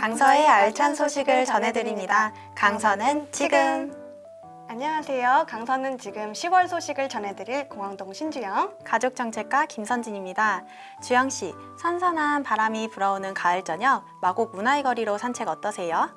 강서의 알찬 소식을 전해드립니다. 강서는 지금 안녕하세요. 강서는 지금 10월 소식을 전해드릴 공항동 신주영. 가족정책가 김선진입니다. 주영씨, 선선한 바람이 불어오는 가을 저녁 마곡 문화의 거리로 산책 어떠세요?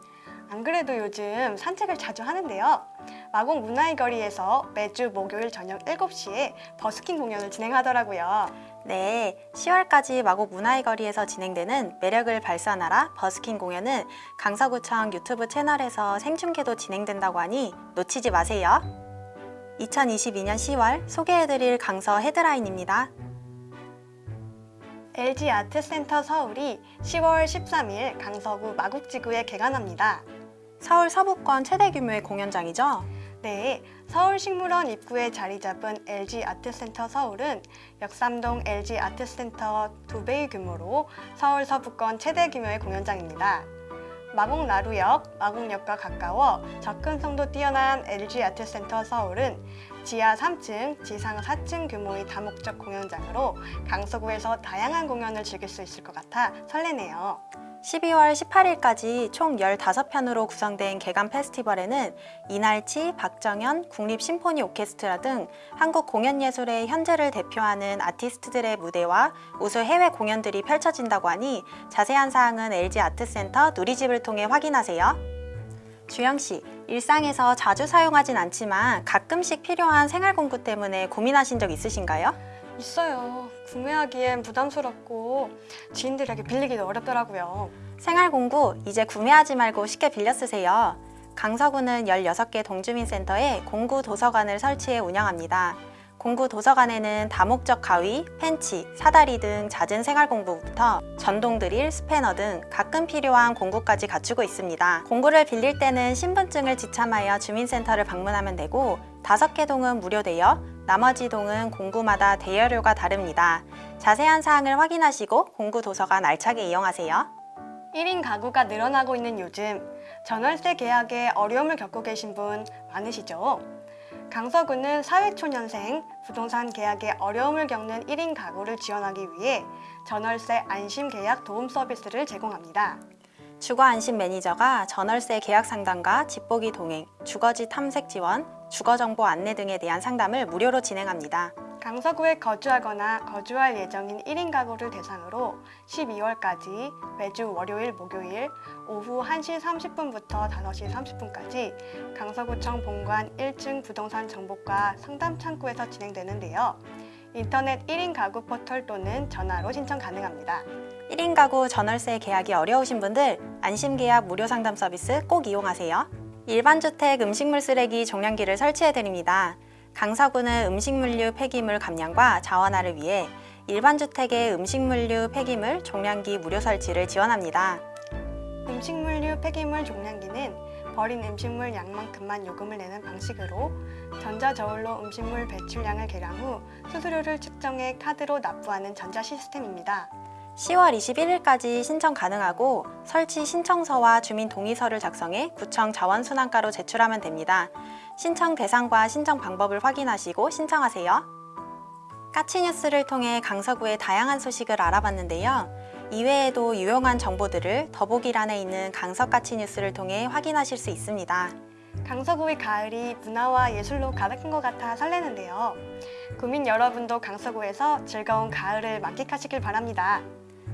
안 그래도 요즘 산책을 자주 하는데요. 마곡 문화의 거리에서 매주 목요일 저녁 7시에 버스킹 공연을 진행하더라고요. 네, 10월까지 마곡 문화의 거리에서 진행되는 매력을 발산하라 버스킹 공연은 강서구청 유튜브 채널에서 생중계도 진행된다고 하니 놓치지 마세요. 2022년 10월 소개해드릴 강서 헤드라인입니다. LG 아트센터 서울이 10월 13일 강서구 마곡지구에 개관합니다. 서울 서부권 최대 규모의 공연장이죠? 네, 서울식물원 입구에 자리 잡은 LG 아트센터 서울은 역삼동 LG 아트센터 두 배의 규모로 서울 서부권 최대 규모의 공연장입니다. 마곡 나루역, 마곡역과 가까워 접근성도 뛰어난 LG 아트센터 서울은 지하 3층, 지상 4층 규모의 다목적 공연장으로 강서구에서 다양한 공연을 즐길 수 있을 것 같아 설레네요. 12월 18일까지 총 15편으로 구성된 개관 페스티벌에는 이날치, 박정현, 국립심포니 오케스트라 등 한국 공연예술의 현재를 대표하는 아티스트들의 무대와 우수 해외 공연들이 펼쳐진다고 하니 자세한 사항은 LG 아트센터 누리집을 통해 확인하세요. 주영씨, 일상에서 자주 사용하진 않지만 가끔씩 필요한 생활 공구 때문에 고민하신 적 있으신가요? 있어요. 구매하기엔 부담스럽고 지인들에게 빌리기도 어렵더라고요. 생활공구 이제 구매하지 말고 쉽게 빌려 쓰세요. 강서구는 16개 동주민센터에 공구 도서관을 설치해 운영합니다. 공구 도서관에는 다목적 가위, 펜치, 사다리 등 잦은 생활공구부터 전동 드릴, 스패너 등 가끔 필요한 공구까지 갖추고 있습니다. 공구를 빌릴 때는 신분증을 지참하여 주민센터를 방문하면 되고 5개 동은 무료되어 나머지 동은 공구마다 대여료가 다릅니다. 자세한 사항을 확인하시고 공구 도서관 알차게 이용하세요. 1인 가구가 늘어나고 있는 요즘 전월세 계약에 어려움을 겪고 계신 분 많으시죠? 강서구는 사회초년생 부동산 계약에 어려움을 겪는 1인 가구를 지원하기 위해 전월세 안심 계약 도움 서비스를 제공합니다. 주거 안심 매니저가 전월세 계약 상담과 집보기 동행, 주거지 탐색 지원, 주거 정보 안내 등에 대한 상담을 무료로 진행합니다. 강서구에 거주하거나 거주할 예정인 1인 가구를 대상으로 12월까지 매주 월요일, 목요일 오후 1시 30분부터 5시 30분까지 강서구청 본관 1층 부동산 정보과 상담 창구에서 진행되는데요. 인터넷 1인 가구 포털 또는 전화로 신청 가능합니다. 1인 가구 전월세 계약이 어려우신 분들 안심 계약 무료 상담 서비스 꼭 이용하세요. 일반 주택 음식물 쓰레기 종량기를 설치해 드립니다. 강서구는 음식물류 폐기물 감량과 자원화를 위해 일반 주택의 음식물류 폐기물 종량기 무료 설치를 지원합니다. 음식물류 폐기물 종량기는 버린 음식물 양만큼만 요금을 내는 방식으로 전자저울로 음식물 배출량을 계량 후 수수료를 측정해 카드로 납부하는 전자 시스템입니다. 10월 21일까지 신청 가능하고 설치 신청서와 주민 동의서를 작성해 구청 자원순환과로 제출하면 됩니다. 신청 대상과 신청 방법을 확인하시고 신청하세요. 까치뉴스를 통해 강서구의 다양한 소식을 알아봤는데요. 이외에도 유용한 정보들을 더보기란에 있는 강서 까치뉴스를 통해 확인하실 수 있습니다. 강서구의 가을이 문화와 예술로 가득한 것 같아 설레는데요. 구민 여러분도 강서구에서 즐거운 가을을 만끽하시길 바랍니다.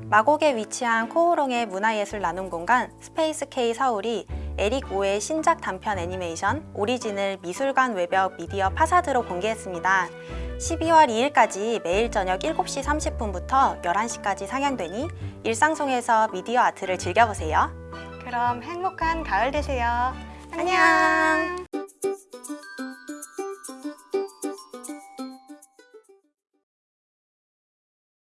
마곡에 위치한 코오롱의 문화예술 나눔 공간 스페이스 K 서울이 에릭 오의 신작 단편 애니메이션 Origin을 미술관 외벽 미디어 파사드로 공개했습니다. 12월 2일까지 매일 저녁 7시 30분부터 11시까지 상영되니 일상 속에서 미디어 아트를 즐겨보세요. 그럼 행복한 가을 되세요. 안녕!